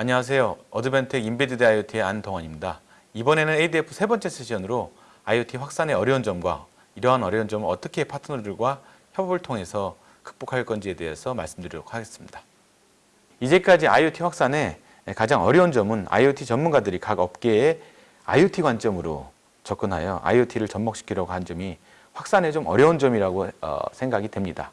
안녕하세요. 어드벤텍 인베디드 IoT의 안동원입니다. 이번에는 ADF 세 번째 세션으로 IoT 확산의 어려운 점과 이러한 어려운 점을 어떻게 파트너들과 협업을 통해서 극복할 건지에 대해서 말씀드리도록 하겠습니다. 이제까지 IoT 확산의 가장 어려운 점은 IoT 전문가들이 각 업계의 IoT 관점으로 접근하여 IoT를 접목시키려고 한 점이 확산에 좀 어려운 점이라고 어, 생각이 됩니다.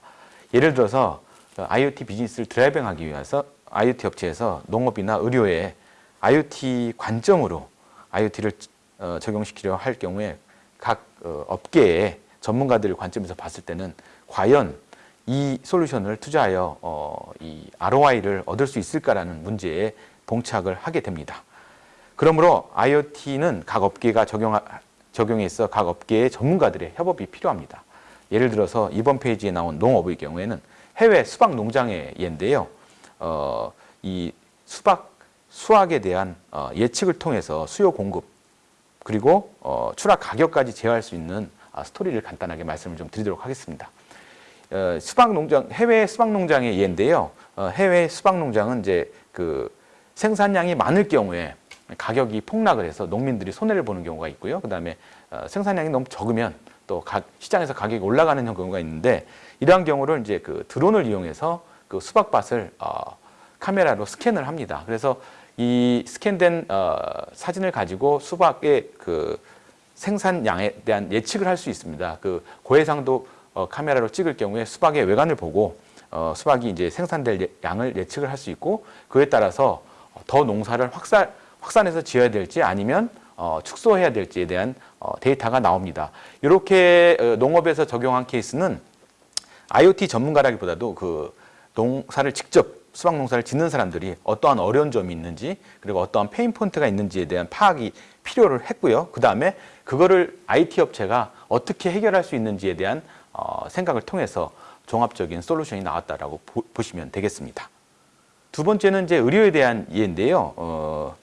예를 들어서 IoT 비즈니스를 드라이빙하기 위해서 IoT 업체에서 농업이나 의료에 IoT 관점으로 IoT를 어, 적용시키려 할 경우에 각 어, 업계의 전문가들 관점에서 봤을 때는 과연 이 솔루션을 투자하여 어, 이 ROI를 얻을 수 있을까라는 문제에 봉착을 하게 됩니다. 그러므로 IoT는 각 업계가 적용, 적용에 있어 각 업계의 전문가들의 협업이 필요합니다. 예를 들어서 이번 페이지에 나온 농업의 경우에는 해외 수박 농장의 예인데요. 어, 이 수박 수확에 대한 어, 예측을 통해서 수요 공급 그리고 어, 추락 가격까지 제어할 수 있는 아, 스토리를 간단하게 말씀을 좀 드리도록 하겠습니다. 어, 수박 농장 해외 수박 농장의 예인데요. 어, 해외 수박 농장은 이제 그 생산량이 많을 경우에 가격이 폭락을 해서 농민들이 손해를 보는 경우가 있고요. 그 다음에 어, 생산량이 너무 적으면 또 가, 시장에서 가격이 올라가는 경우가 있는데 이러한 경우를 이제 그 드론을 이용해서 그 수박밭을 어, 카메라로 스캔을 합니다. 그래서 이 스캔된 어, 사진을 가지고 수박의 그 생산량에 대한 예측을 할 수 있습니다. 그 고해상도 어, 카메라로 찍을 경우에 수박의 외관을 보고 어, 수박이 이제 생산될 예- 양을 예측을 할 수 있고 그에 따라서 더 농사를 확산 확산해서 지어야 될지 아니면 어, 축소해야 될지에 대한 어, 데이터가 나옵니다. 이렇게 어, 농업에서 적용한 케이스는 IoT 전문가라기보다도 그 농사를 직접 수박 농사를 짓는 사람들이 어떠한 어려운 점이 있는지 그리고 어떠한 pain point가 있는지에 대한 파악이 필요를 했고요. 그 다음에 그거를 IT 업체가 어떻게 해결할 수 있는지에 대한 어, 생각을 통해서 종합적인 솔루션이 나왔다라고 보, 보시면 되겠습니다. 두 번째는 이제 의료에 대한 이해인데요. 어,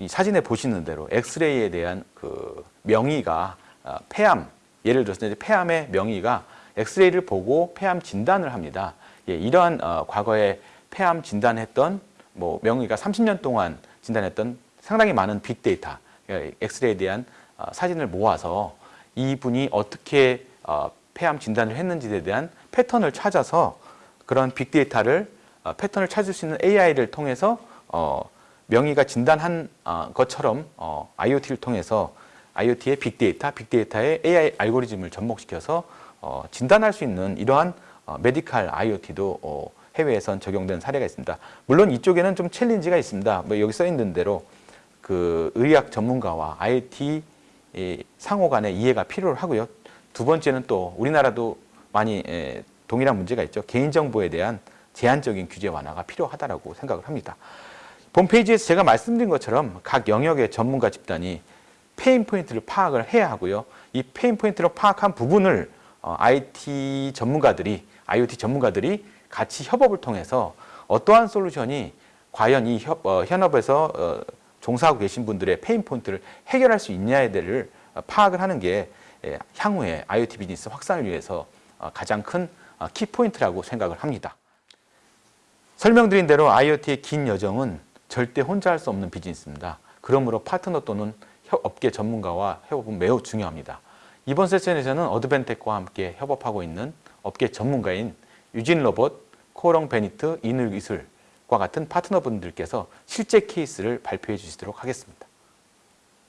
이 사진에 보시는 대로 엑스레이에 대한 그 명의가 어, 폐암, 예를 들어서 이제 폐암의 명의가 엑스레이를 보고 폐암 진단을 합니다. 예, 이러한 어, 과거에 폐암 진단했던 뭐 명의가 30년 동안 진단했던 상당히 많은 빅데이터, 예, 엑스레이에 대한 어, 사진을 모아서 이분이 어떻게 어, 폐암 진단을 했는지에 대한 패턴을 찾아서 그런 빅데이터를 어, 패턴을 찾을 수 있는 AI를 통해서 어, 명의가 진단한 어, 것처럼 어, IoT를 통해서 IoT의 빅데이터, 빅데이터의 AI 알고리즘을 접목시켜서 어, 진단할 수 있는 이러한 어, 메디칼 IoT도 어, 해외에선 적용된 사례가 있습니다. 물론 이쪽에는 좀 챌린지가 있습니다. 뭐 여기 써 있는 대로 그 의학 전문가와 IoT 이 상호 간의 이해가 필요하고요. 두 번째는 또 우리나라도 많이 에, 동일한 문제가 있죠. 개인정보에 대한 제한적인 규제 완화가 필요하다고 생각을 합니다. 본 페이지에서 제가 말씀드린 것처럼 각 영역의 전문가 집단이 pain point를 파악을 해야 하고요. 이 pain point를 파악한 부분을 어, IT 전문가들이 IoT 전문가들이 같이 협업을 통해서 어떠한 솔루션이 과연 이 협, 어, 현업에서 어, 종사하고 계신 분들의 pain point를 해결할 수 있냐에 대해를 어, 파악을 하는 게 예, 향후에 IoT 비즈니스 확산을 위해서 어, 가장 큰 어, 키포인트라고 생각을 합니다. 설명드린 대로 IoT의 긴 여정은 절대 혼자 할 수 없는 비즈니스입니다. 그러므로 파트너 또는 협- 업계 전문가와 협업은 매우 중요합니다. 이번 세션에서는 어드밴텍과 함께 협업하고 있는 업계 전문가인 유진 로봇, 코오롱 베니트, 이늘기술과 같은 파트너분들께서 실제 케이스를 발표해 주시도록 하겠습니다.